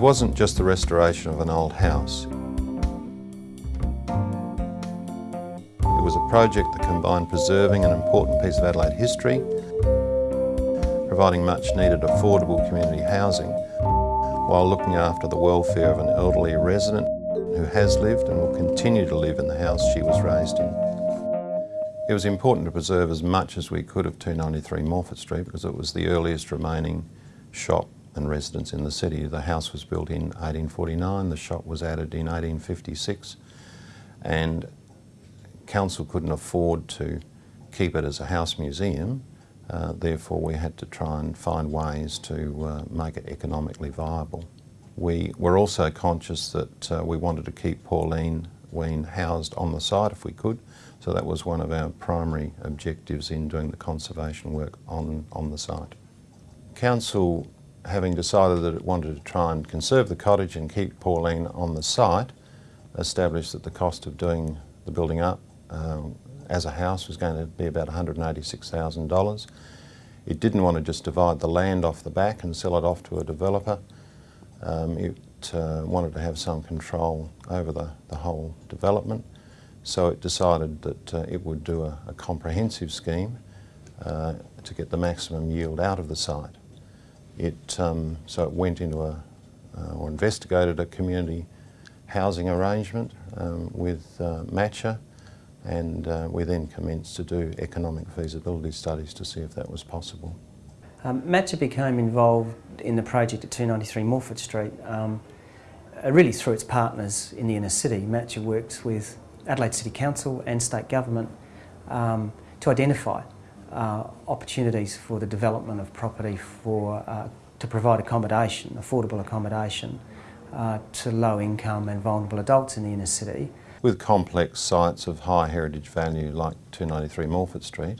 It wasn't just the restoration of an old house. It was a project that combined preserving an important piece of Adelaide history, providing much needed affordable community housing, while looking after the welfare of an elderly resident who has lived and will continue to live in the house she was raised in. It was important to preserve as much as we could of 293 Morphett Street because it was the earliest remaining shop and residence in the city. The house was built in 1849, the shop was added in 1856 and council couldn't afford to keep it as a house museum uh, therefore we had to try and find ways to uh, make it economically viable. We were also conscious that uh, we wanted to keep Pauline Ween housed on the site if we could so that was one of our primary objectives in doing the conservation work on, on the site. Council having decided that it wanted to try and conserve the cottage and keep Pauline on the site established that the cost of doing the building up um, as a house was going to be about $186,000. It didn't want to just divide the land off the back and sell it off to a developer. Um, it uh, wanted to have some control over the, the whole development. So it decided that uh, it would do a, a comprehensive scheme uh, to get the maximum yield out of the site. It, um, so it went into a, uh, or investigated a community housing arrangement um, with uh, Matcher and uh, we then commenced to do economic feasibility studies to see if that was possible. Um, Matcher became involved in the project at 293 Morphett Street um, uh, really through its partners in the inner city. Matcher works with Adelaide City Council and state government um, to identify uh, opportunities for the development of property for, uh, to provide accommodation, affordable accommodation uh, to low income and vulnerable adults in the inner city with complex sites of high heritage value like 293 Morphett Street,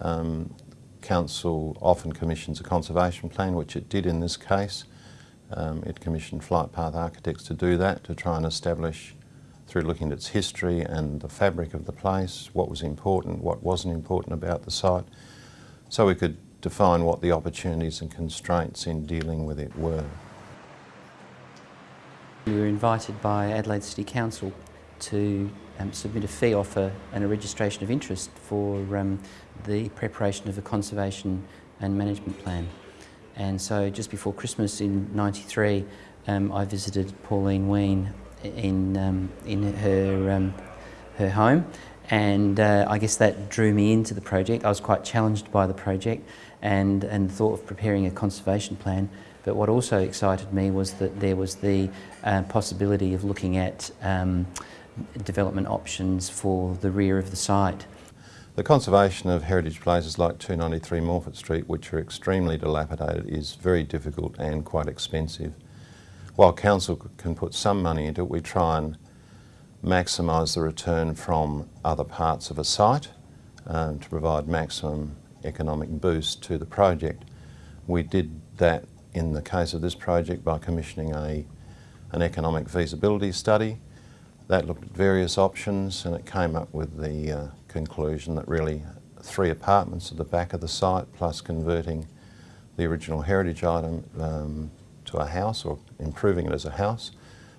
um, Council often commissions a conservation plan, which it did in this case. Um, it commissioned Flight Path Architects to do that, to try and establish, through looking at its history and the fabric of the place, what was important, what wasn't important about the site, so we could define what the opportunities and constraints in dealing with it were. We were invited by Adelaide City Council to um, submit a fee offer and a registration of interest for um, the preparation of a conservation and management plan. And so just before Christmas in 93, um, I visited Pauline Ween in, um, in her, um, her home and uh, I guess that drew me into the project. I was quite challenged by the project and, and thought of preparing a conservation plan. But what also excited me was that there was the uh, possibility of looking at um, development options for the rear of the site. The conservation of heritage places like 293 Morphett Street, which are extremely dilapidated, is very difficult and quite expensive. While council can put some money into it, we try and maximise the return from other parts of a site um, to provide maximum economic boost to the project. We did that in the case of this project by commissioning a, an economic feasibility study that looked at various options and it came up with the uh, conclusion that really three apartments at the back of the site plus converting the original heritage item um, to a house or improving it as a house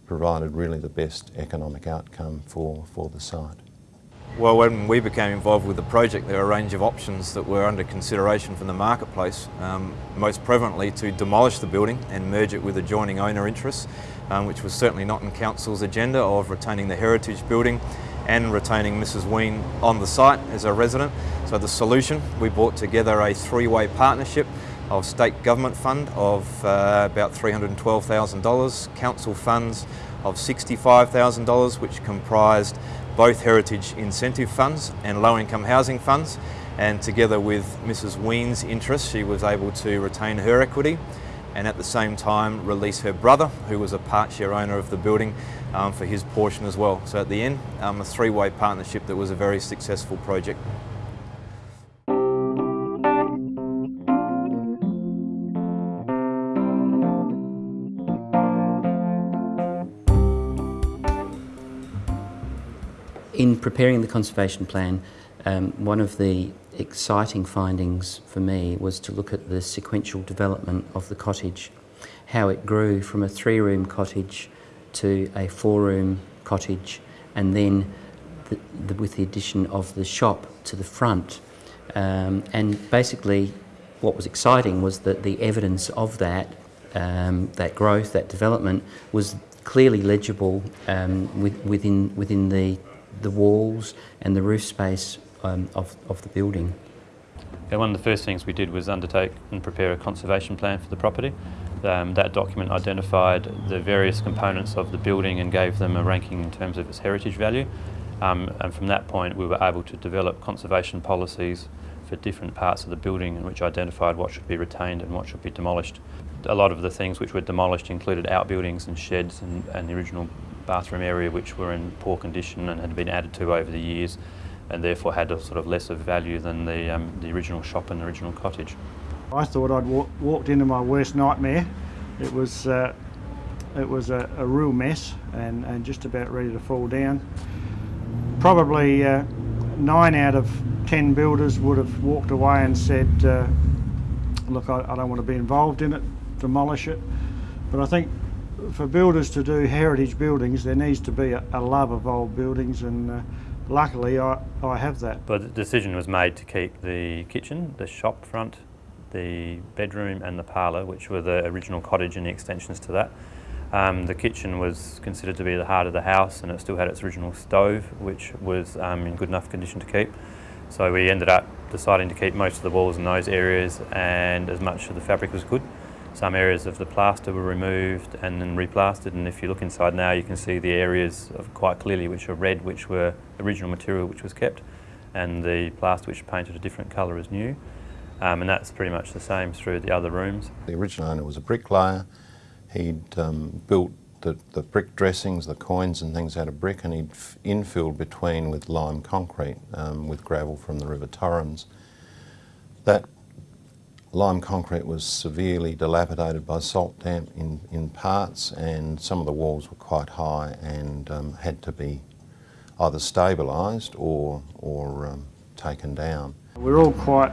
provided really the best economic outcome for, for the site. Well, when we became involved with the project, there were a range of options that were under consideration from the marketplace, um, most prevalently to demolish the building and merge it with adjoining owner interests, um, which was certainly not in Council's agenda of retaining the heritage building and retaining Mrs Ween on the site as a resident. So the solution, we brought together a three-way partnership of state government fund of uh, about $312,000, council funds of $65,000 which comprised both heritage incentive funds and low income housing funds and together with Mrs Ween's interest she was able to retain her equity and at the same time release her brother who was a part share owner of the building um, for his portion as well. So at the end um, a three-way partnership that was a very successful project. Preparing the conservation plan, um, one of the exciting findings for me was to look at the sequential development of the cottage how it grew from a three-room cottage to a four-room cottage and then the, the, with the addition of the shop to the front. Um, and basically what was exciting was that the evidence of that, um, that growth, that development was clearly legible um, with, within, within the, the walls and the roof space um, of, of the building. One of the first things we did was undertake and prepare a conservation plan for the property. Um, that document identified the various components of the building and gave them a ranking in terms of its heritage value. Um, and from that point we were able to develop conservation policies for different parts of the building and which identified what should be retained and what should be demolished. A lot of the things which were demolished included outbuildings and sheds and, and the original bathroom area which were in poor condition and had been added to over the years and therefore had a sort of lesser value than the, um, the original shop and the original cottage. I thought I'd walk, walked into my worst nightmare. It was, uh, it was a, a, real mess and, and just about ready to fall down. Probably uh, nine out of ten builders would have walked away and said, uh, look, I, I, don't want to be involved in it, demolish it. But I think for builders to do heritage buildings, there needs to be a, a love of old buildings and uh, luckily I, I have that. But the decision was made to keep the kitchen, the shop front, the bedroom and the parlour, which were the original cottage and the extensions to that. Um, the kitchen was considered to be the heart of the house and it still had its original stove, which was um, in good enough condition to keep. So we ended up deciding to keep most of the walls in those areas and as much of the fabric as good. Some areas of the plaster were removed and then replastered and if you look inside now you can see the areas quite clearly which are red which were original material which was kept and the plaster which painted a different colour is new um, and that's pretty much the same through the other rooms. The original owner was a bricklayer. He'd um, built the, the brick dressings, the quoins and things out of brick and he'd infilled between with lime concrete um, with gravel from the River Torrens. That Lime concrete was severely dilapidated by salt damp in, in parts and some of the walls were quite high and um, had to be either stabilised or, or um, taken down. We are all quite,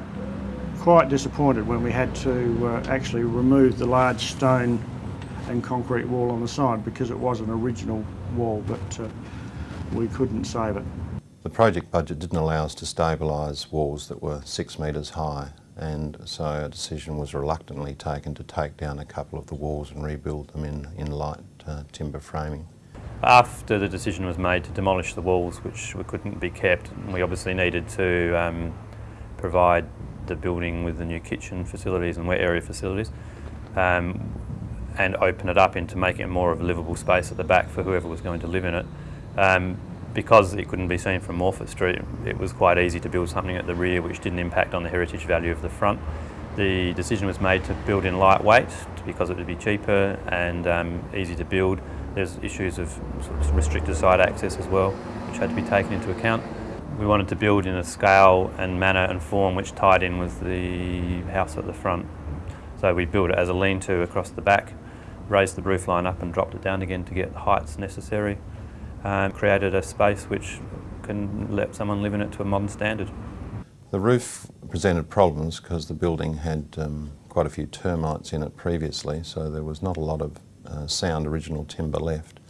quite disappointed when we had to uh, actually remove the large stone and concrete wall on the side because it was an original wall but uh, we couldn't save it. The project budget didn't allow us to stabilise walls that were six metres high and so a decision was reluctantly taken to take down a couple of the walls and rebuild them in, in light uh, timber framing. After the decision was made to demolish the walls, which we couldn't be kept, we obviously needed to um, provide the building with the new kitchen facilities and wet area facilities um, and open it up into making it more of a livable space at the back for whoever was going to live in it. Um, because it couldn't be seen from Morphett Street, it was quite easy to build something at the rear which didn't impact on the heritage value of the front. The decision was made to build in lightweight because it would be cheaper and um, easy to build. There's issues of, sort of restricted side access as well, which had to be taken into account. We wanted to build in a scale and manner and form which tied in with the house at the front. So we built it as a lean-to across the back, raised the roof line up and dropped it down again to get the heights necessary and created a space which can let someone live in it to a modern standard. The roof presented problems because the building had um, quite a few termites in it previously, so there was not a lot of uh, sound original timber left.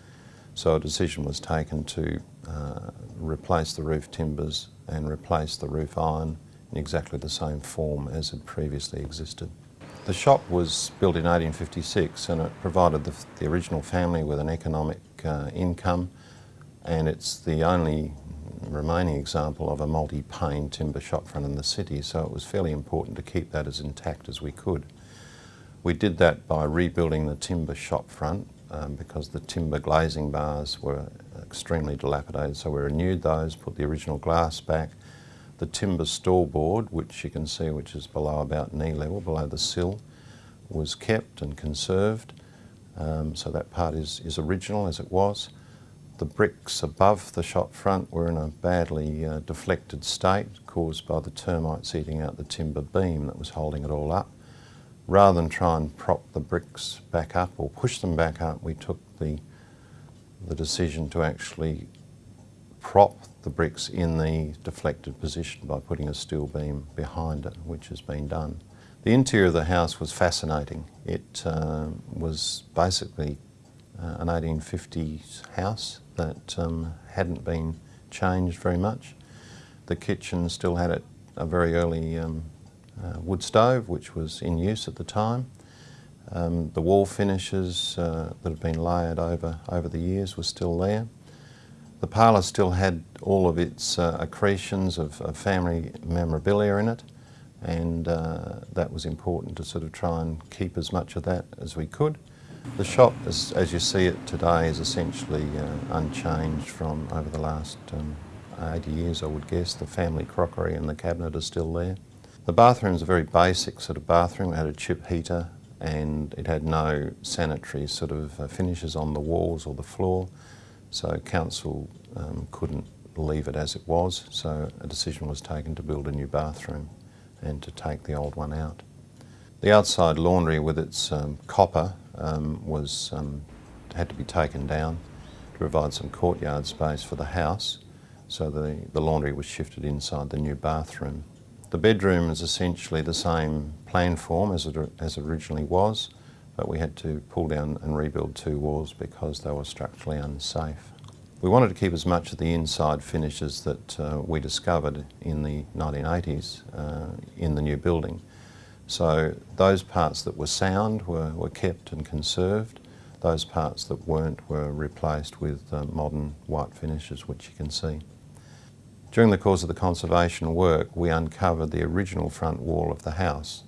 So a decision was taken to uh, replace the roof timbers and replace the roof iron in exactly the same form as had previously existed. The shop was built in 1856 and it provided the, the original family with an economic uh, income and it's the only remaining example of a multi-pane timber shop front in the city, so it was fairly important to keep that as intact as we could. We did that by rebuilding the timber shop front um, because the timber glazing bars were extremely dilapidated, so we renewed those, put the original glass back. The timber stall board, which you can see which is below about knee level, below the sill, was kept and conserved. Um, so that part is, is original as it was. The bricks above the shop front were in a badly uh, deflected state caused by the termites eating out the timber beam that was holding it all up. Rather than try and prop the bricks back up or push them back up, we took the, the decision to actually prop the bricks in the deflected position by putting a steel beam behind it, which has been done. The interior of the house was fascinating. It uh, was basically uh, an 1850s house that um, hadn't been changed very much. The kitchen still had it, a very early um, uh, wood stove which was in use at the time. Um, the wall finishes uh, that have been layered over, over the years were still there. The parlour still had all of its uh, accretions of, of, family memorabilia in it and uh, that was important to sort of try and keep as much of that as we could. The shop, as, as you see it today, is essentially uh, unchanged from over the last um, 80 years, I would guess. The family crockery and the cabinet are still there. The bathroom is a very basic sort of bathroom. It had a chip heater and it had no sanitary sort of uh, finishes on the walls or the floor. So council um, couldn't leave it as it was. So a decision was taken to build a new bathroom and to take the old one out. The outside laundry with its um, copper um, was um, had to be taken down to provide some courtyard space for the house so the, the laundry was shifted inside the new bathroom. The bedroom is essentially the same plan form as it, as it originally was but we had to pull down and rebuild two walls because they were structurally unsafe. We wanted to keep as much of the inside finishes that uh, we discovered in the 1980s uh, in the new building. So those parts that were sound were, were kept and conserved. Those parts that weren't were replaced with uh, modern white finishes, which you can see. During the course of the conservation work, we uncovered the original front wall of the house.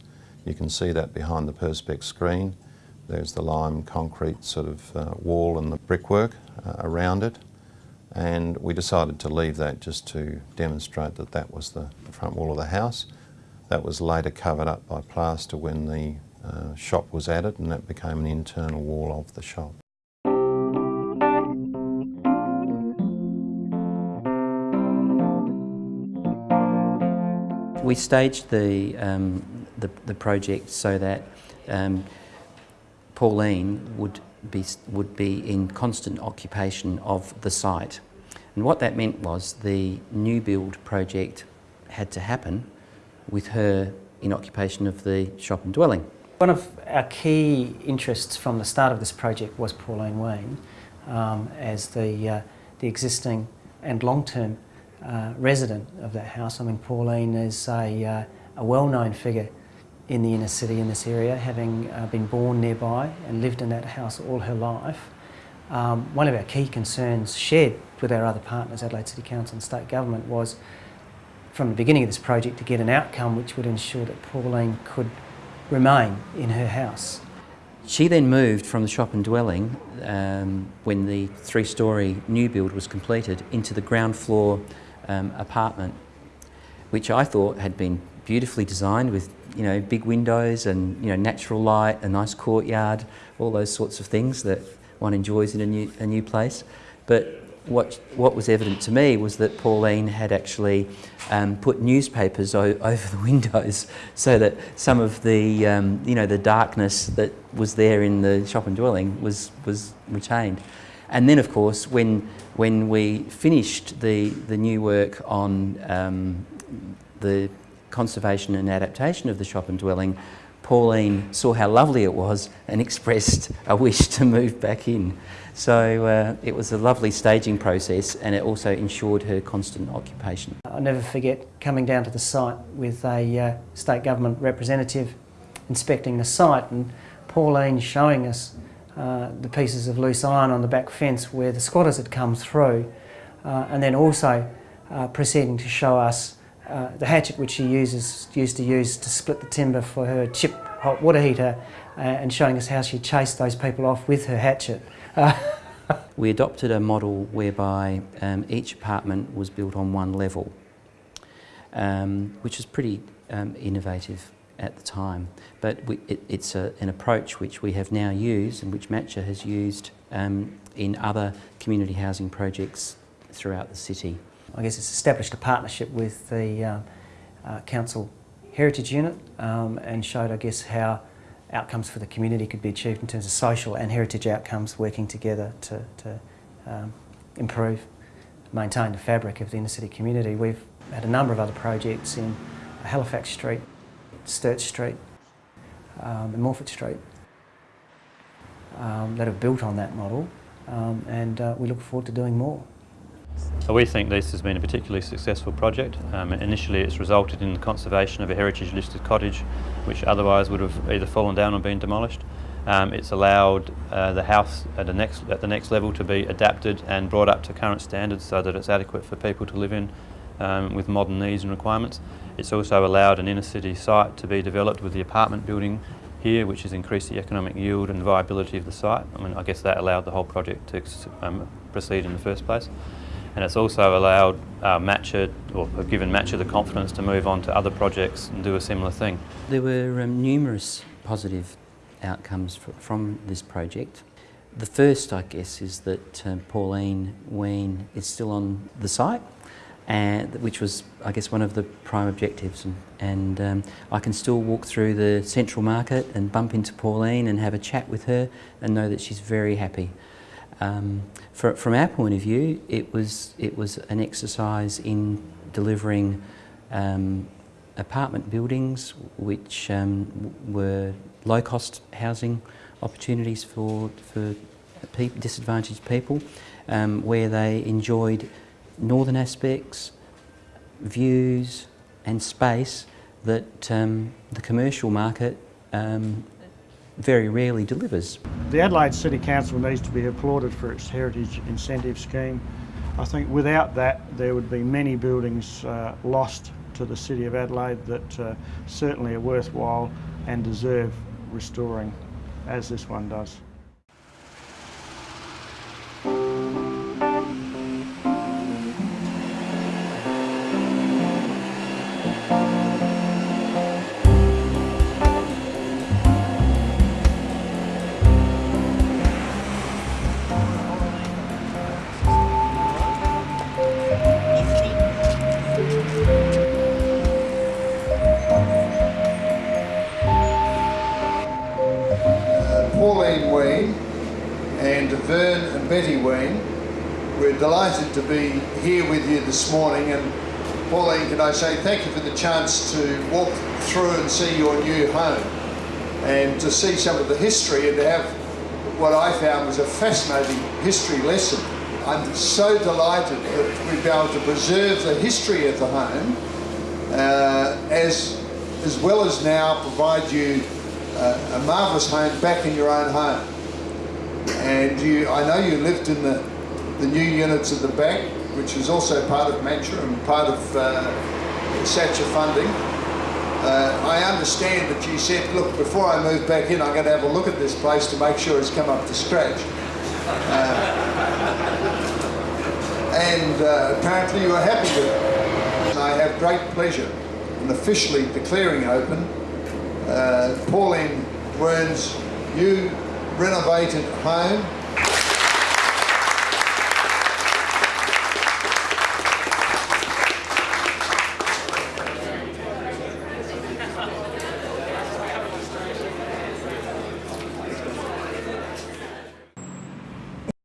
You can see that behind the Perspex screen. There's the lime concrete sort of uh, wall and the brickwork uh, around it and we decided to leave that just to demonstrate that that was the, the front wall of the house. That was later covered up by plaster when the uh, shop was added and that became an internal wall of the shop. We staged the, um, the, the, project so that um, Pauline would be, would be in constant occupation of the site. And what that meant was the new build project had to happen with her in occupation of the shop and dwelling. One of our key interests from the start of this project was Pauline Wayne um, as the, uh, the existing and long-term uh, resident of that house. I mean, Pauline is a, uh, a well-known figure in the inner city in this area, having uh, been born nearby and lived in that house all her life. Um, one of our key concerns shared with our other partners, Adelaide City Council and State Government, was from the beginning of this project to get an outcome which would ensure that Pauline could remain in her house. She then moved from the shop and dwelling um, when the three-storey new build was completed into the ground floor um, apartment, which I thought had been beautifully designed with you know big windows and you know natural light, a nice courtyard, all those sorts of things that one enjoys in a new a new place. But what what was evident to me was that Pauline had actually um, put newspapers over the windows so that some of the um, you know the darkness that was there in the shop and dwelling was was retained. And then, of course, when when we finished the the new work on um, the conservation and adaptation of the shop and dwelling, Pauline saw how lovely it was and expressed a wish to move back in. So uh, it was a lovely staging process and it also ensured her constant occupation. I'll never forget coming down to the site with a uh, state government representative inspecting the site and Pauline showing us uh, the pieces of loose iron on the back fence where the squatters had come through uh, and then also uh, proceeding to show us uh, the hatchet which she uses, used to use to split the timber for her chip hot water heater and showing us how she chased those people off with her hatchet. We adopted a model whereby um, each apartment was built on one level, um, which was pretty um, innovative at the time. But we, it, it's a, an approach which we have now used and which Matcha has used um, in other community housing projects throughout the city. I guess it's established a partnership with the uh, uh, Council Heritage Unit um, and showed, I guess, how outcomes for the community could be achieved in terms of social and heritage outcomes working together to, to um, improve, maintain the fabric of the inner city community. We've had a number of other projects in Halifax Street, Sturt Street, um, in Morford Street um, that have built on that model um, and uh, we look forward to doing more. We think this has been a particularly successful project. Um, initially it's resulted in the conservation of a heritage listed cottage which otherwise would have either fallen down or been demolished. Um, it's allowed uh, the house at the, next, at the next level to be adapted and brought up to current standards so that it's adequate for people to live in um, with modern needs and requirements. It's also allowed an inner city site to be developed with the apartment building here which has increased the economic yield and viability of the site. I mean I guess that allowed the whole project to um, proceed in the first place and it's also allowed uh, Matcha or given Matcha the confidence to move on to other projects and do a similar thing. There were um, numerous positive outcomes from this project. The first, I guess, is that um, Pauline Ween is still on the site, and which was, I guess, one of the prime objectives. And, and um, I can still walk through the central market and bump into Pauline and have a chat with her and know that she's very happy. Um, for, from our point of view, it was, it was an exercise in delivering um, apartment buildings which um, were low-cost housing opportunities for, for pe disadvantaged people um, where they enjoyed northern aspects, views and space that um, the commercial market um, very rarely delivers. The Adelaide City Council needs to be applauded for its heritage incentive scheme. I think without that there would be many buildings uh, lost to the City of Adelaide that uh, certainly are worthwhile and deserve restoring as this one does. To be here with you this morning and Pauline, can I say thank you for the chance to walk through and see your new home and to see some of the history and to have what I found was a fascinating history lesson. I'm so delighted that we've been able to preserve the history of the home uh, as, as well as now provide you uh, a marvellous home back in your own home. And you, I know you lived in the, the new units at the back, which is also part of Mantra and part of uh, SACHA funding. Uh, I understand that you said, look, before I move back in, I'm going to have a look at this place to make sure it's come up to scratch. Uh, and uh, apparently you are happy with it. I have great pleasure in officially declaring open uh, Pauline Wern's new renovated home